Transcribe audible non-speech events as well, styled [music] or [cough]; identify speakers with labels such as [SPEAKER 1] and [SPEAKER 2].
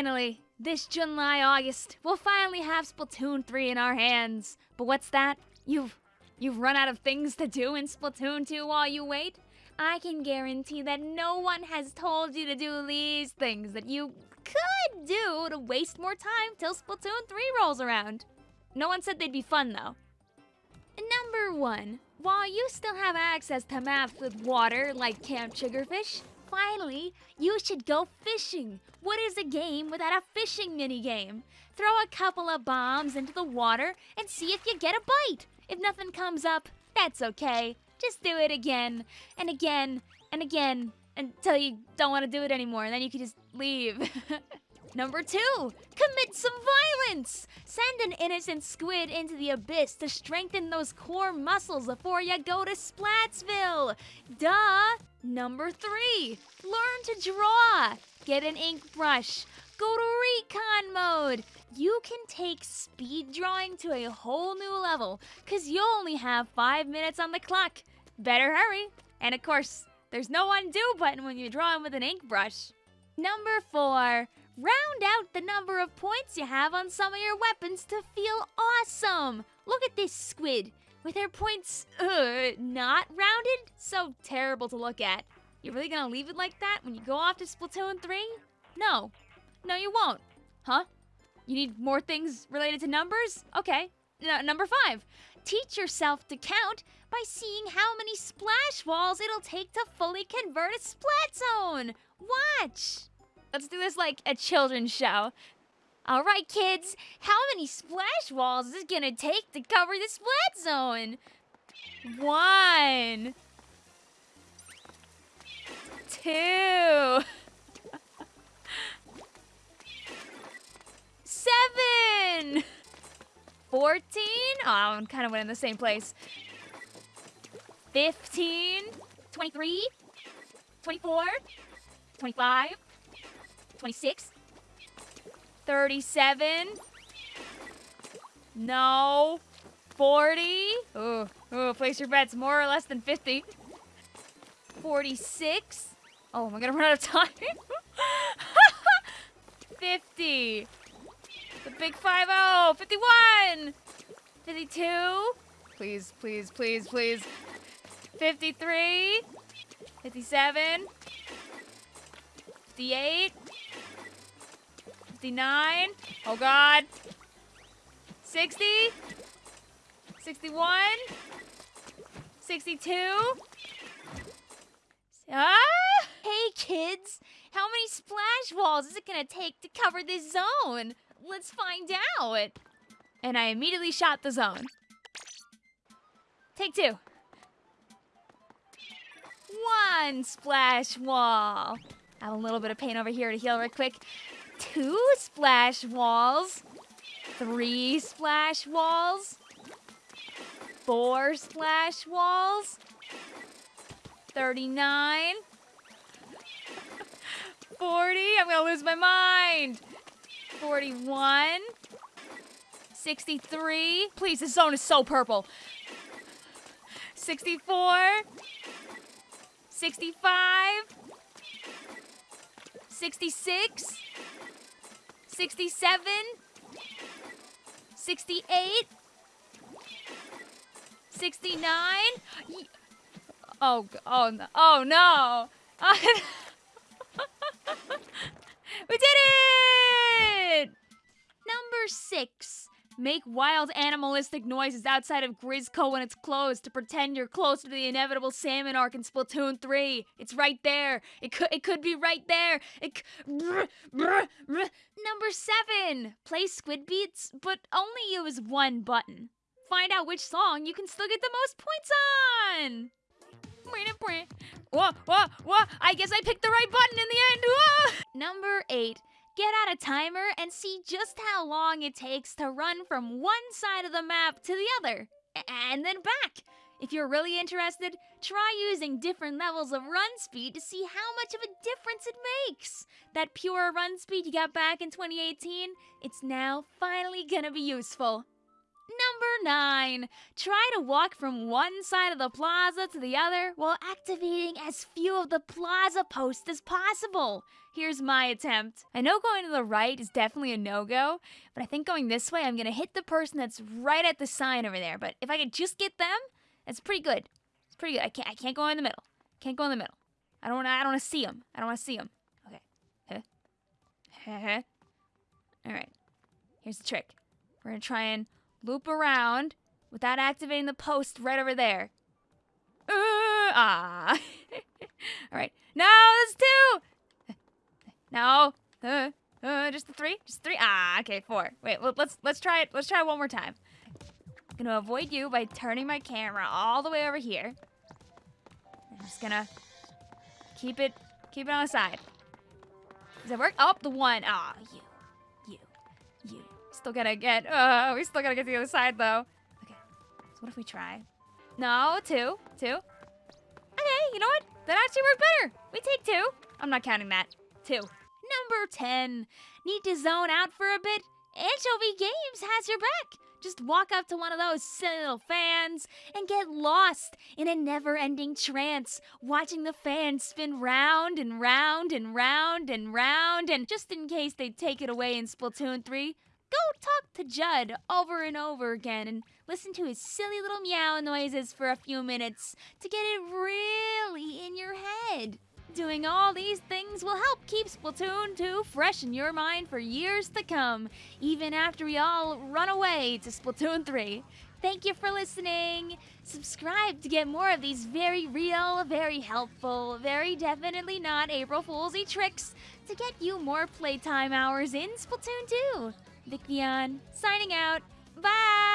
[SPEAKER 1] Finally, this July, August, we'll finally have Splatoon 3 in our hands. But what's that? You've you've run out of things to do in Splatoon 2 while you wait? I can guarantee that no one has told you to do these things that you could do to waste more time till Splatoon 3 rolls around. No one said they'd be fun though. Number 1. While you still have access to maps with water like Camp Triggerfish, finally, you should go fishing. What is a game without a fishing minigame? Throw a couple of bombs into the water and see if you get a bite. If nothing comes up, that's okay. Just do it again and again and again until you don't want to do it anymore, and then you can just leave. [laughs] Number two, commit some violence. Send an innocent squid into the abyss to strengthen those core muscles before you go to Splatsville. Duh. Number three, learn to draw. Get an ink brush. Go to recon mode. You can take speed drawing to a whole new level because you only have five minutes on the clock. Better hurry. And of course, there's no undo button when you're drawing with an ink brush. Number four, round out the number of points you have on some of your weapons to feel awesome. Look at this squid with her points uh, not rounded. So terrible to look at. You're really gonna leave it like that when you go off to Splatoon 3? No. No, you won't. Huh? You need more things related to numbers? Okay. N number five, teach yourself to count by seeing how many splash walls it'll take to fully convert a splat zone. Watch. Let's do this like a children's show. All right, kids, how many splash walls is it gonna take to cover the splat zone? One. Two. Seven. 14? Oh, I'm kind of went in the same place. 15, 23, 24, 25, 26, 37, no, 40, oh, oh, place your bets, more or less than 50, 46, oh, am I gonna [laughs] run out of time? [laughs] 50, the big 5-0, 51, 52, please, please, please, please, 53, 57, 58, 59, oh god, 60, 61, 62, ah! Hey kids, how many splash walls is it gonna take to cover this zone? Let's find out. And I immediately shot the zone. Take two. One splash wall. I have a little bit of pain over here to heal real quick. Two splash walls. Three splash walls. Four splash walls. 39. 40. I'm going to lose my mind. 41. 63. Please, this zone is so purple. 64. 65, 66, 67, 68, 69. Oh, oh, oh, no. oh [laughs] no. we did it! Number six. Make wild animalistic noises outside of Grizzco when it's closed to pretend you're close to the inevitable salmon arc in Splatoon 3. It's right there. It could it could be right there. It brr, brr, brr. Number 7. Play Squid Beats, but only use one button. Find out which song you can still get the most points on. Whoa, whoa, whoa. I guess I picked the right button in the end. Whoa. Number 8 get out a timer and see just how long it takes to run from one side of the map to the other, and then back. If you're really interested, try using different levels of run speed to see how much of a difference it makes. That pure run speed you got back in 2018, it's now finally gonna be useful. Number 9. Try to walk from one side of the plaza to the other while activating as few of the plaza posts as possible. Here's my attempt. I know going to the right is definitely a no-go, but I think going this way, I'm gonna hit the person that's right at the sign over there. But if I could just get them, it's pretty good. It's pretty good. I can't. I can't go in the middle. Can't go in the middle. I don't. Wanna, I don't want to see him. I don't want to see him. Okay. Huh. All right. Here's the trick. We're gonna try and loop around without activating the post right over there. Uh, ah. [laughs] All right. No, there's two. No. Uh, uh, just the three. Just three. Ah. Okay, four. Wait. Let's let's try it. Let's try it one more time. Gonna avoid you by turning my camera all the way over here. I'm just gonna keep it keep it on the side. Does that work? Oh, the one. Ah, you, you, you. Still gotta get. Oh, we still gotta get to the other side though. Okay. So what if we try? No, two, two. Okay, you know what? That actually worked better. We take two. I'm not counting that. Two. Number 10. Need to zone out for a bit? Anchovy Games has your back. Just walk up to one of those silly little fans and get lost in a never ending trance, watching the fans spin round and round and round and round. And just in case they take it away in Splatoon 3, go talk to Judd over and over again and listen to his silly little meow noises for a few minutes to get it really in your head. Doing all these things will help keep Splatoon 2 fresh in your mind for years to come, even after we all run away to Splatoon 3. Thank you for listening. Subscribe to get more of these very real, very helpful, very definitely not April Foolsy tricks to get you more playtime hours in Splatoon 2. Vicneon, signing out. Bye!